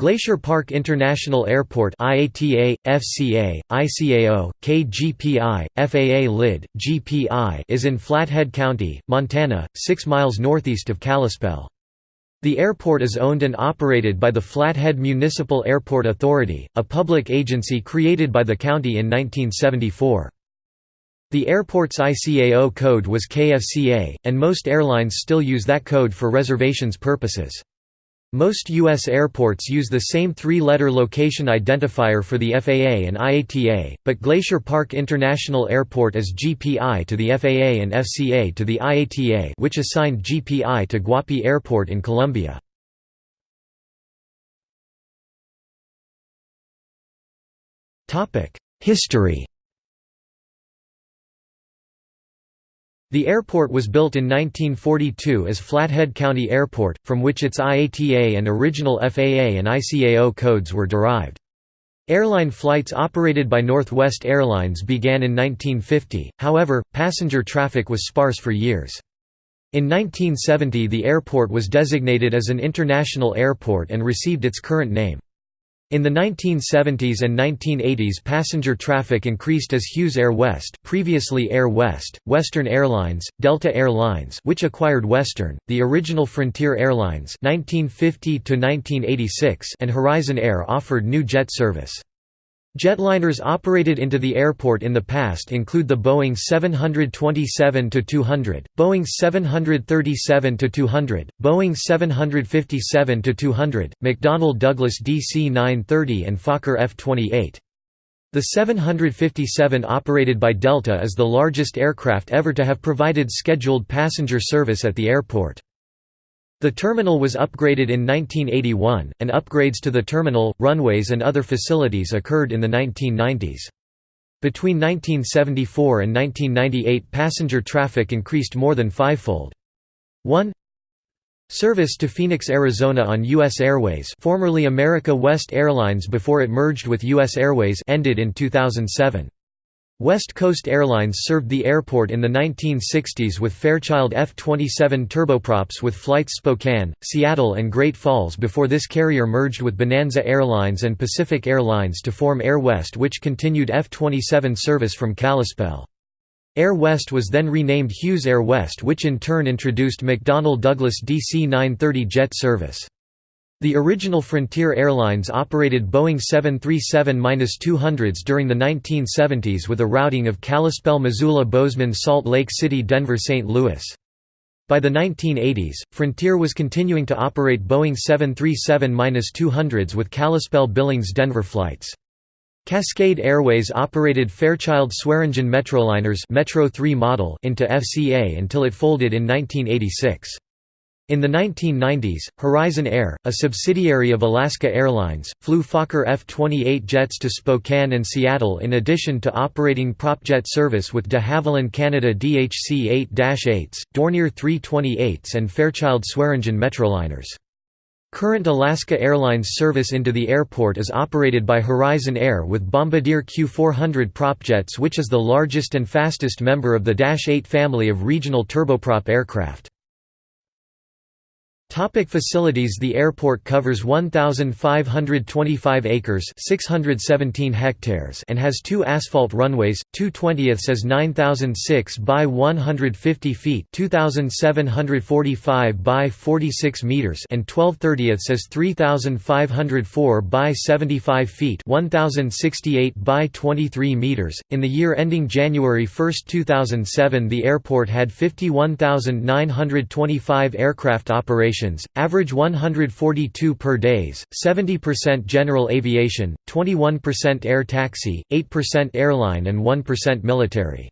Glacier Park International Airport IATA, FCA, ICAO, KGPI, FAA LID, GPI is in Flathead County, Montana, 6 miles northeast of Kalispell. The airport is owned and operated by the Flathead Municipal Airport Authority, a public agency created by the county in 1974. The airport's ICAO code was KFCA, and most airlines still use that code for reservations purposes. Most U.S. airports use the same three-letter location identifier for the FAA and IATA, but Glacier Park International Airport is GPI to the FAA and FCA to the IATA which assigned GPI to Guapi Airport in Colombia. History The airport was built in 1942 as Flathead County Airport, from which its IATA and original FAA and ICAO codes were derived. Airline flights operated by Northwest Airlines began in 1950, however, passenger traffic was sparse for years. In 1970 the airport was designated as an international airport and received its current name. In the 1970s and 1980s passenger traffic increased as Hughes Air West previously Air West, Western Airlines, Delta Air Lines which acquired Western, the original Frontier Airlines 1950 and Horizon Air offered new jet service. Jetliners operated into the airport in the past include the Boeing 727-200, Boeing 737-200, Boeing 757-200, McDonnell Douglas DC-930 and Fokker F-28. The 757 operated by Delta is the largest aircraft ever to have provided scheduled passenger service at the airport. The terminal was upgraded in 1981, and upgrades to the terminal, runways and other facilities occurred in the 1990s. Between 1974 and 1998 passenger traffic increased more than fivefold. 1 Service to Phoenix, Arizona on U.S. Airways formerly America West Airlines before it merged with U.S. Airways ended in 2007. West Coast Airlines served the airport in the 1960s with Fairchild F-27 turboprops with flights Spokane, Seattle and Great Falls before this carrier merged with Bonanza Airlines and Pacific Airlines to form Air West which continued F-27 service from Kalispell. Air West was then renamed Hughes Air West which in turn introduced McDonnell Douglas DC-930 jet service. The original Frontier Airlines operated Boeing 737-200s during the 1970s with a routing of Kalispell Missoula Bozeman Salt Lake City Denver St. Louis. By the 1980s, Frontier was continuing to operate Boeing 737-200s with Kalispell Billings Denver flights. Cascade Airways operated Fairchild Swearingen Metroliners Metro 3 model into FCA until it folded in 1986. In the 1990s, Horizon Air, a subsidiary of Alaska Airlines, flew Fokker F-28 jets to Spokane and Seattle in addition to operating propjet service with de Havilland Canada DHC-8-8s, Dornier 328s and Fairchild Swearingen Metroliners. Current Alaska Airlines service into the airport is operated by Horizon Air with Bombardier Q400 propjets which is the largest and fastest member of the Dash 8 family of regional turboprop aircraft. Topic facilities The airport covers 1,525 acres 617 hectares and has two asphalt runways, 2 20ths as 9,006 by 150 feet 2,745 by 46 meters and 12 30ths as 3,504 by 75 feet 1,068 by 23 meters. In the year ending January 1, 2007 the airport had 51,925 aircraft operations average 142 per days, 70% general aviation, 21% air taxi, 8% airline and 1% military.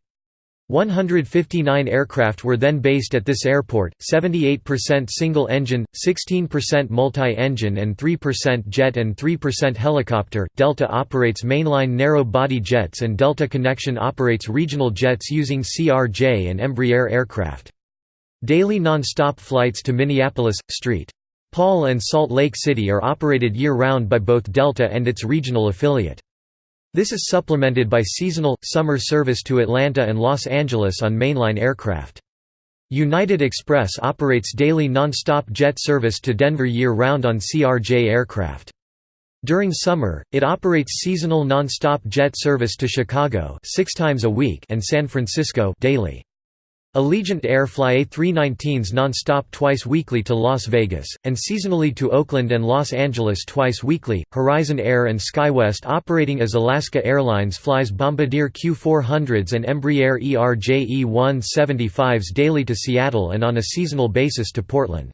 159 aircraft were then based at this airport, 78% single-engine, 16% multi-engine and 3% jet and 3% helicopter. Delta operates mainline narrow-body jets and Delta Connection operates regional jets using CRJ and Embraer aircraft. Daily non-stop flights to Minneapolis, St. Paul and Salt Lake City are operated year-round by both Delta and its regional affiliate. This is supplemented by seasonal, summer service to Atlanta and Los Angeles on mainline aircraft. United Express operates daily non-stop jet service to Denver year-round on CRJ aircraft. During summer, it operates seasonal non-stop jet service to Chicago six times a week and San Francisco daily. Allegiant Air fly A319s non-stop twice weekly to Las Vegas, and seasonally to Oakland and Los Angeles twice weekly. Horizon Air and SkyWest operating as Alaska Airlines flies Bombardier Q400s and Embraer ERJ-E175s daily to Seattle and on a seasonal basis to Portland.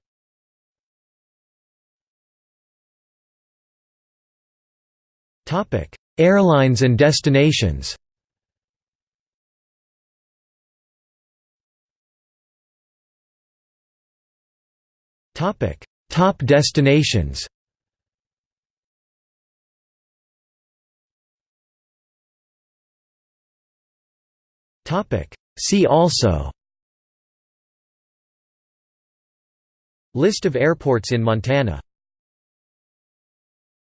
Airlines and destinations Topic: Top destinations. Topic: See also. List of airports in Montana